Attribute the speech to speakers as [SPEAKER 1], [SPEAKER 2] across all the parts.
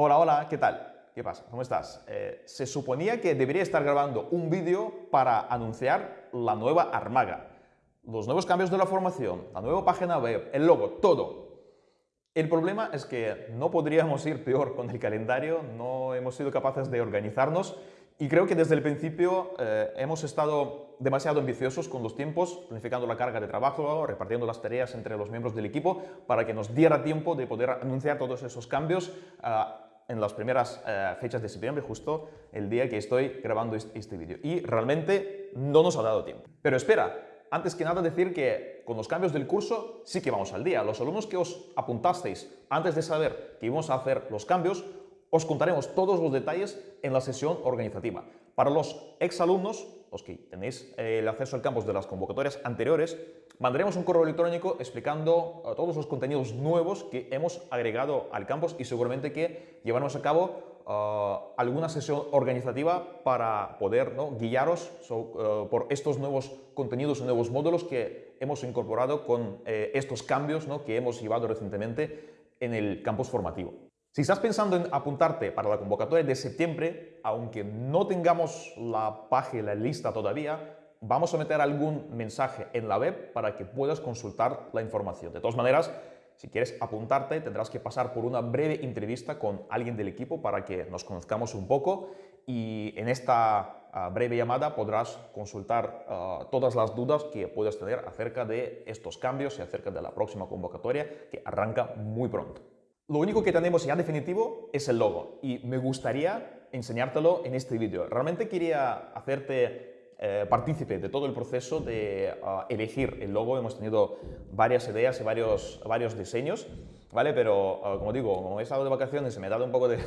[SPEAKER 1] Hola, hola, ¿qué tal? ¿Qué pasa? ¿Cómo estás? Eh, se suponía que debería estar grabando un vídeo para anunciar la nueva Armaga, los nuevos cambios de la formación, la nueva página web, el logo, todo. El problema es que no podríamos ir peor con el calendario, no hemos sido capaces de organizarnos y creo que desde el principio eh, hemos estado demasiado ambiciosos con los tiempos, planificando la carga de trabajo, repartiendo las tareas entre los miembros del equipo para que nos diera tiempo de poder anunciar todos esos cambios ah, en las primeras eh, fechas de septiembre, justo el día que estoy grabando este, vídeo. Y realmente no nos ha dado tiempo. Pero espera, antes que nada decir que con los cambios del curso sí que vamos al día. Los alumnos que os apuntasteis antes de saber que íbamos a hacer los cambios, os contaremos todos los detalles en la sesión organizativa. Para los exalumnos, los que tenéis eh, el acceso al campus de las convocatorias anteriores, mandaremos un correo electrónico explicando eh, todos los contenidos nuevos que hemos agregado al campus y seguramente que llevaremos a cabo eh, alguna sesión organizativa para poder guiaros por estos nuevos contenidos y nuevos módulos que hemos incorporado con estos cambios que hemos llevado recientemente en el campus formativo. Si estás pensando en apuntarte para la convocatoria de septiembre, aunque no tengamos la página lista todavía, vamos a meter algún mensaje en la web para que puedas consultar la información. De todas maneras, si quieres apuntarte, tendrás que pasar por una breve entrevista con alguien del equipo para que nos conozcamos un poco y en esta ah, breve llamada podrás consultar ah, todas las dudas que puedas tener acerca de estos cambios y acerca de la próxima convocatoria que arranca muy pronto. Lo único que tenemos ya definitivo es el logo y me gustaría enseñártelo en este vídeo. Realmente quería hacerte eh, partícipe de todo el proceso de ah, elegir el logo. Hemos tenido varias ideas y varios, varios diseños, ¿vale? Pero, ah, como digo, como he estado de vacaciones y me ha dado un poco de,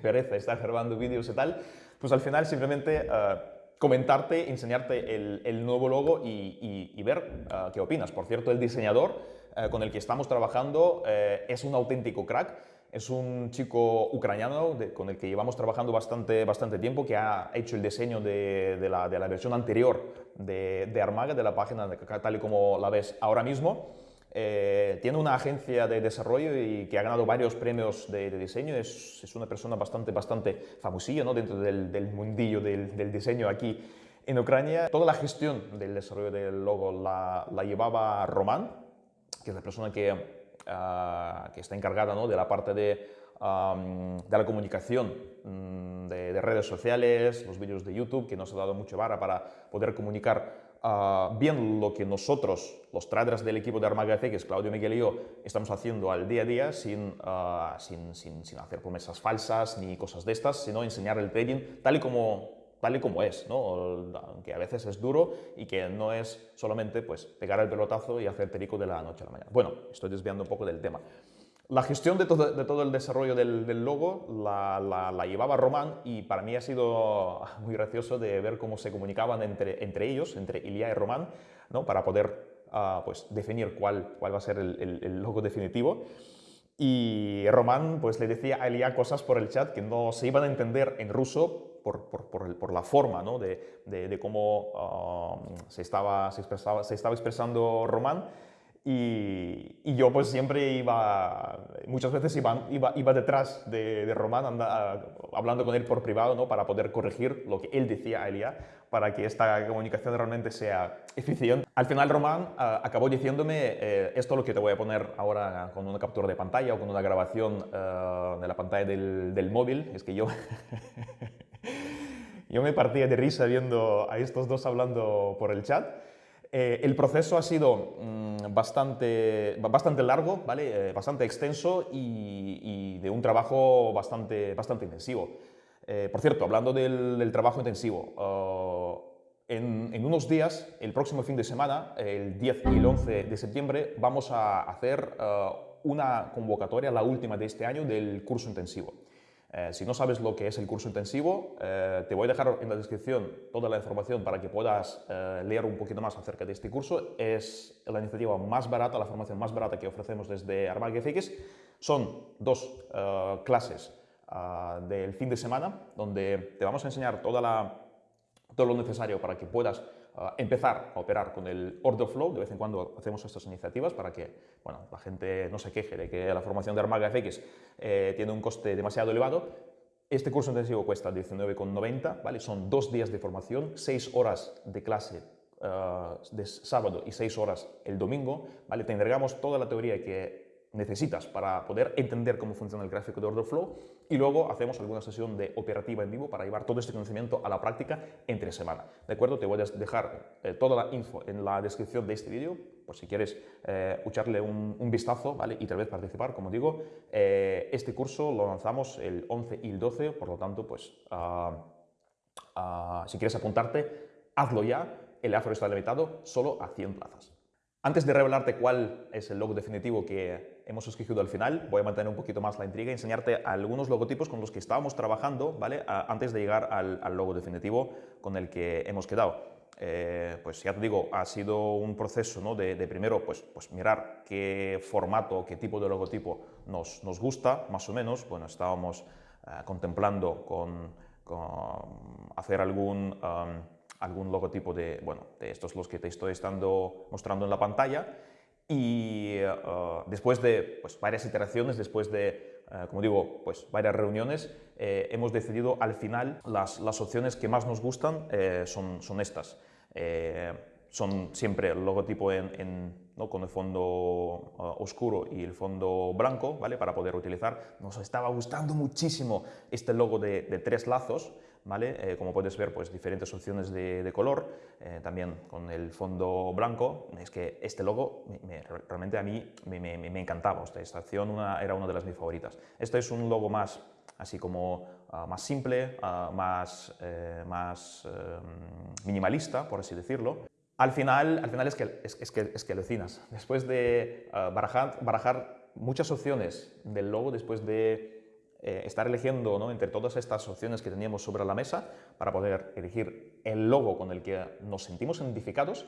[SPEAKER 1] pereza estar grabando vídeos y tal, pues al final simplemente ah, comentarte, enseñarte el, nuevo logo y, y ver qué opinas. Por cierto, el diseñador eh, con el que estamos trabajando eh, es un auténtico crack. Es un chico ucraniano con el que llevamos trabajando bastante, bastante tiempo, que ha hecho el diseño de, la, versión anterior de, Armaga, de la página tal y como la ves ahora mismo. Eh, tiene una agencia de desarrollo y que ha ganado varios premios de, diseño. Es, es, una persona bastante, bastante famosilla ¿no? dentro del, del mundillo del, diseño aquí en Ucrania. Toda la gestión del desarrollo del logo la, la llevaba Román, que es la persona que, ah, que está encargada ¿no? de la parte de, de la comunicación mm, de, redes sociales, los vídeos de YouTube, que nos ha dado mucho vara para poder comunicar ah, bien lo que nosotros, los traders del equipo de Armaga FX, Claudio Miguel y yo, estamos haciendo al día a día sin, ah, sin, sin, sin hacer promesas falsas ni cosas de estas, sino enseñar el trading tal y como tal y como es, ¿no? que a veces es duro y que no es solamente pues, pegar el pelotazo y hacer perico de la noche a la mañana. Bueno, estoy desviando un poco del tema. La gestión de todo, el desarrollo del, logo la, llevaba Román y para mí ha sido muy gracioso de ver cómo se comunicaban entre, ellos, entre Ilya y Román, ¿no? para poder uh, pues, definir cuál, cuál va a ser el, logo definitivo. Y Román pues, le decía a Ilya cosas por el chat que no se iban a entender en ruso por, por, la forma ¿no? de, de, cómo uh, se, estaba, se, expresaba, se estaba expresando Román. Y, y, yo pues siempre iba, muchas veces iba, iba, iba detrás de, de Román hablando con él por privado ¿no? para poder corregir lo que él decía a Elia, para que esta comunicación realmente sea eficiente. Al final Román uh, acabó diciéndome eh, esto lo que te voy a poner ahora con una captura de pantalla o con una grabación uh, de la pantalla del, del móvil, es que yo Yo me partía de risa viendo a estos dos hablando por el chat. Eh, el proceso ha sido mm, bastante, bastante largo, ¿vale? Eh, bastante extenso y, de un trabajo bastante, bastante intensivo. Eh, por cierto, hablando del, trabajo intensivo, en, en, unos días, el próximo fin de semana, el 10 y el 11 de septiembre, vamos a hacer una convocatoria, la última de este año, del curso intensivo. Eh, si no sabes lo que es el curso intensivo, eh, te voy a dejar en la descripción toda la información para que puedas eh, leer un poquito más acerca de este curso. Es la iniciativa más barata, la formación más barata que ofrecemos desde Armag. Son dos clases del fin de semana donde te vamos a enseñar todo lo necesario para que puedas empezar a operar con el order flow. De vez en cuando hacemos estas iniciativas para que bueno, la gente no se queje de que la formación de Armaga FX eh, tiene un coste demasiado elevado. Este curso intensivo cuesta 19,90, ¿vale? Son dos días de formación, seis horas de clase uh, de sábado y seis horas el domingo, ¿vale? Te entregamos toda la teoría que necesitas para poder entender cómo funciona el gráfico de order flow y luego hacemos alguna sesión de operativa en vivo para llevar todo este conocimiento a la práctica entre semana. ¿De acuerdo? Te voy a dejar eh, toda la info en la descripción de este vídeo por si quieres eh, echarle un, vistazo ¿vale? y tal vez participar, como digo. Eh, este curso lo lanzamos el 11 y el 12, por lo tanto, pues ah, ah, si quieres apuntarte, hazlo ya. El aforo está limitado solo a 100 plazas. Antes de revelarte cuál es el logo definitivo que hemos escogido al final, voy a mantener un poquito más la intriga y enseñarte algunos logotipos con los que estábamos trabajando ¿vale? antes de llegar al, logo definitivo con el que hemos quedado. Eh, pues ya te digo, ha sido un proceso ¿no? de, primero pues, pues mirar qué formato, qué tipo de logotipo nos, nos gusta, más o menos. Bueno, estábamos eh, contemplando con, hacer algún algún logotipo de, bueno, de estos los que te estoy estando mostrando en la pantalla y eh, después de pues, varias iteraciones, después de, eh, como digo, pues, varias reuniones, eh, hemos decidido al final las, las, opciones que más nos gustan son, son estas. son siempre el logotipo en, ¿no? con el fondo oscuro y el fondo blanco, ¿vale? Para poder utilizar. Nos estaba gustando muchísimo este logo de, de tres lazos, ¿vale? Eh, como puedes ver, pues diferentes opciones de, color, eh, también con el fondo blanco. Es que este logo realmente a mí me, encantaba, esta opción era una de las mis favoritas. Este es un logo más así como ah, más simple, ah, más, eh, más minimalista, por así decirlo. Al final, al final es, que, es, que, es que alucinas. Después de ah, barajar, barajar muchas opciones del logo, después de eh, estar eligiendo ¿no? entre todas estas opciones que teníamos sobre la mesa para poder elegir el logo con el que nos sentimos identificados.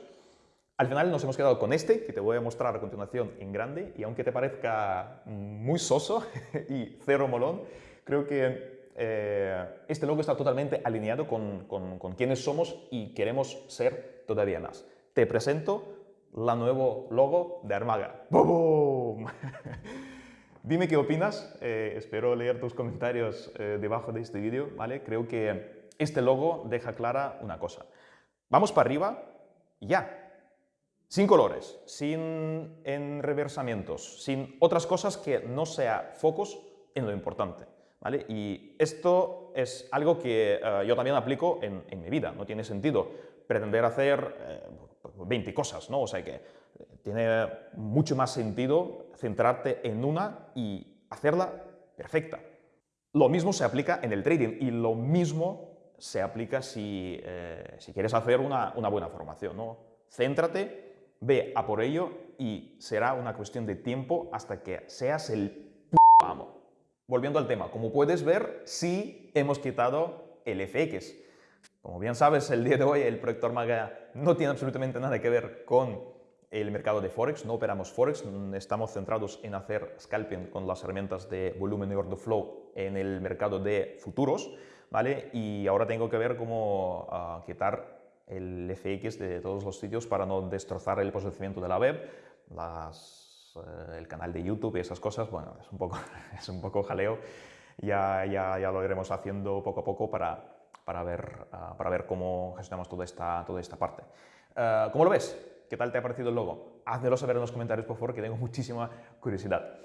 [SPEAKER 1] Al final nos hemos quedado con este, que te voy a mostrar a continuación en grande, y aunque te parezca muy soso y cero molón, creo que eh, este logo está totalmente alineado con, con, con quienes somos y queremos ser todavía más. Te presento la nuevo logo de Armaga. ¡Bum! Dime qué opinas, eh, espero leer tus comentarios eh, debajo de este vídeo, ¿vale? Creo que este logo deja clara una cosa. Vamos para arriba, ya. Sin colores, sin enreversamientos, sin otras cosas que no sea focos en lo importante. ¿Vale? Y esto es algo que eh, yo también aplico en, en, mi vida. No tiene sentido pretender hacer 20 cosas, ¿no? O sea que tiene mucho más sentido centrarte en una y hacerla perfecta. Lo mismo se aplica en el trading y lo mismo se aplica si, eh, si quieres hacer una, una, buena formación. ¿no? Céntrate, ve a por ello y será una cuestión de tiempo hasta que seas el amo. Volviendo al tema, como puedes ver, sí hemos quitado el FX. Como bien sabes, el día de hoy el proyecto Armaga no tiene absolutamente nada que ver con el mercado de Forex, no operamos Forex, estamos centrados en hacer scalping con las herramientas de volumen y order flow en el mercado de futuros, ¿vale? Y ahora tengo que ver cómo uh, quitar el FX de todos los sitios para no destrozar el posicionamiento de la web, uh, el canal de YouTube y esas cosas, bueno, es un poco, es un poco jaleo, ya, ya, ya lo iremos haciendo poco a poco para, para, ver, uh, para ver cómo gestionamos toda esta, toda esta parte. ¿Cómo lo ves? ¿Qué tal te ha parecido el logo? Házmelo saber en los comentarios, por favor, que tengo muchísima curiosidad.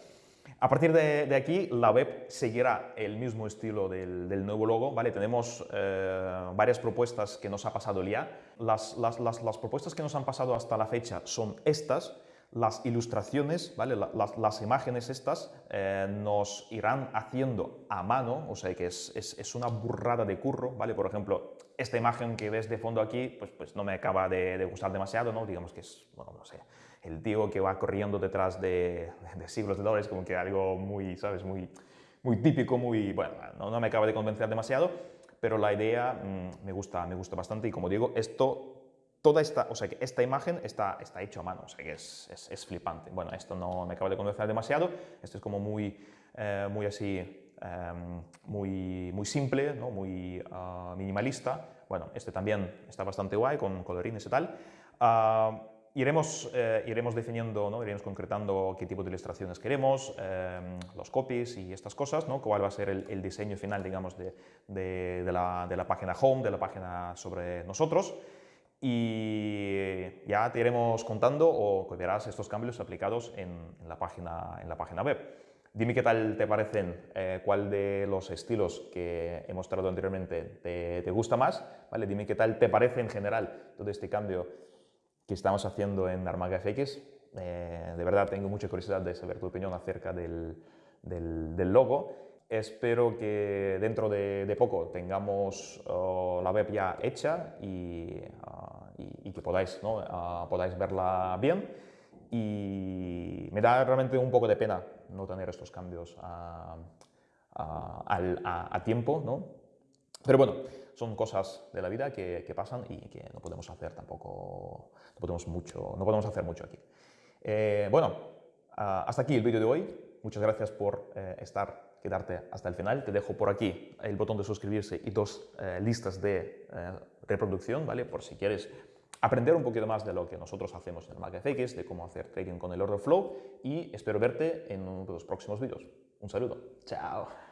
[SPEAKER 1] A partir de, aquí, la web seguirá el mismo estilo del, nuevo logo, ¿vale? Tenemos eh, varias propuestas que nos ha pasado el las, las, propuestas que nos han pasado hasta la fecha son estas, las ilustraciones, ¿vale? las, las, imágenes estas eh, nos irán haciendo a mano, o sea que es, es, es, una burrada de curro, ¿vale? Por ejemplo, esta imagen que ves de fondo aquí, pues, pues no me acaba de, gustar demasiado, ¿no? Digamos que es, bueno, no sé, el tío que va corriendo detrás de, de siglos de dólares, como que algo muy, ¿sabes? Muy, muy típico, muy, bueno, no, no me acaba de convencer demasiado, pero la idea mm, me, gusta, me gusta bastante y como digo, esto toda esta, o sea, que esta imagen está, está hecho a mano, o sea, que es, es, flipante. Bueno, esto no me acaba de convencer demasiado, esto es como muy, eh, muy así, em, muy, muy simple, ¿no? muy ah, minimalista, Bueno, este también está bastante guay con colorines y tal. Ah, iremos, eh, iremos definiendo, ¿no? iremos concretando qué tipo de ilustraciones queremos, em, los copies y estas cosas, ¿no? cuál va a ser el, diseño final, digamos, de, de, la, de, la, página home, de la página sobre nosotros. Y ya te iremos contando o verás estos cambios aplicados en, en, la, página, en la página web. Dime qué tal te parecen, eh, cuál de los estilos que he mostrado anteriormente te, gusta más, ¿vale? Dime qué tal te parece en general todo este cambio que estamos haciendo en Armaga FX. Eh, de verdad tengo mucha curiosidad de saber tu opinión acerca del, logo. Espero que dentro de, poco tengamos oh, la web ya hecha y, ah, que podáis, ¿no? Ah, podáis verla bien. Y me da realmente un poco de pena no tener estos cambios a, tiempo, ¿no? Pero bueno, son cosas de la vida que, pasan y que no podemos hacer tampoco, no podemos, mucho, no podemos hacer mucho aquí. Eh, bueno, hasta aquí el vídeo de hoy. Muchas gracias por eh, estar, quedarte hasta el final. Te dejo por aquí el botón de suscribirse y dos eh, listas de reproducción, ¿vale? Por si quieres aprender un poquito más de lo que nosotros hacemos en MagFX, de cómo hacer trading con el order flow y espero verte en uno de los próximos vídeos. Un saludo.
[SPEAKER 2] Chao.